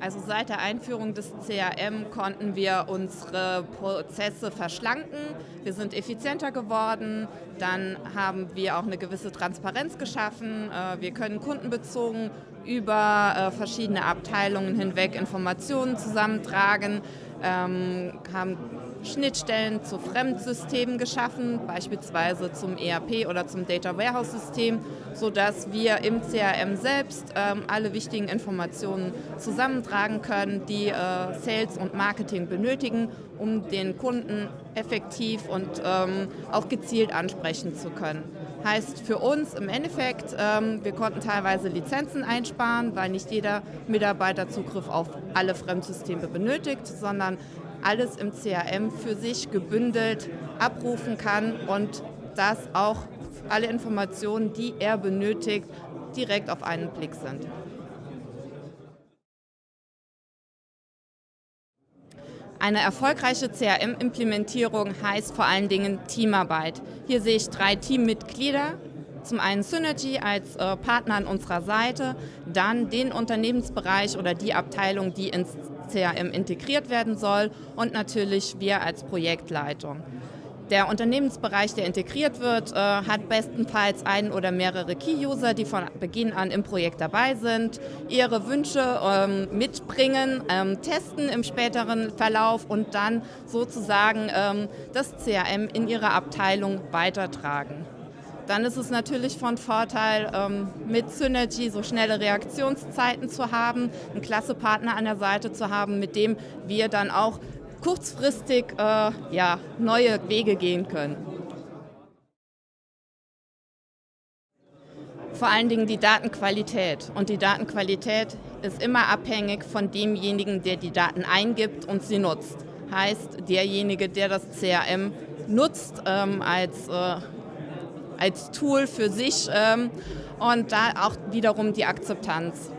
Also seit der Einführung des CRM konnten wir unsere Prozesse verschlanken. Wir sind effizienter geworden. Dann haben wir auch eine gewisse Transparenz geschaffen. Äh, wir können kundenbezogen über äh, verschiedene Abteilungen hinweg Informationen zusammentragen, ähm, haben Schnittstellen zu Fremdsystemen geschaffen, beispielsweise zum ERP oder zum Data Warehouse System, sodass wir im CRM selbst ähm, alle wichtigen Informationen zusammentragen können, die äh, Sales und Marketing benötigen, um den Kunden effektiv und ähm, auch gezielt ansprechen zu können. Heißt für uns im Endeffekt, ähm, wir konnten teilweise Lizenzen einsparen, weil nicht jeder Mitarbeiter Zugriff auf alle Fremdsysteme benötigt, sondern alles im CRM für sich gebündelt abrufen kann und das auch alle Informationen, die er benötigt, direkt auf einen Blick sind. Eine erfolgreiche CRM-Implementierung heißt vor allen Dingen Teamarbeit. Hier sehe ich drei Teammitglieder. Zum einen Synergy als äh, Partner an unserer Seite, dann den Unternehmensbereich oder die Abteilung, die ins CRM integriert werden soll und natürlich wir als Projektleitung. Der Unternehmensbereich, der integriert wird, äh, hat bestenfalls ein oder mehrere Key-User, die von Beginn an im Projekt dabei sind, ihre Wünsche ähm, mitbringen, ähm, testen im späteren Verlauf und dann sozusagen ähm, das CRM in ihre Abteilung weitertragen. Dann ist es natürlich von Vorteil, ähm, mit Synergy so schnelle Reaktionszeiten zu haben, einen klasse Partner an der Seite zu haben, mit dem wir dann auch kurzfristig äh, ja, neue Wege gehen können. Vor allen Dingen die Datenqualität. Und die Datenqualität ist immer abhängig von demjenigen, der die Daten eingibt und sie nutzt. Heißt, derjenige, der das CRM nutzt ähm, als äh, als Tool für sich ähm, und da auch wiederum die Akzeptanz.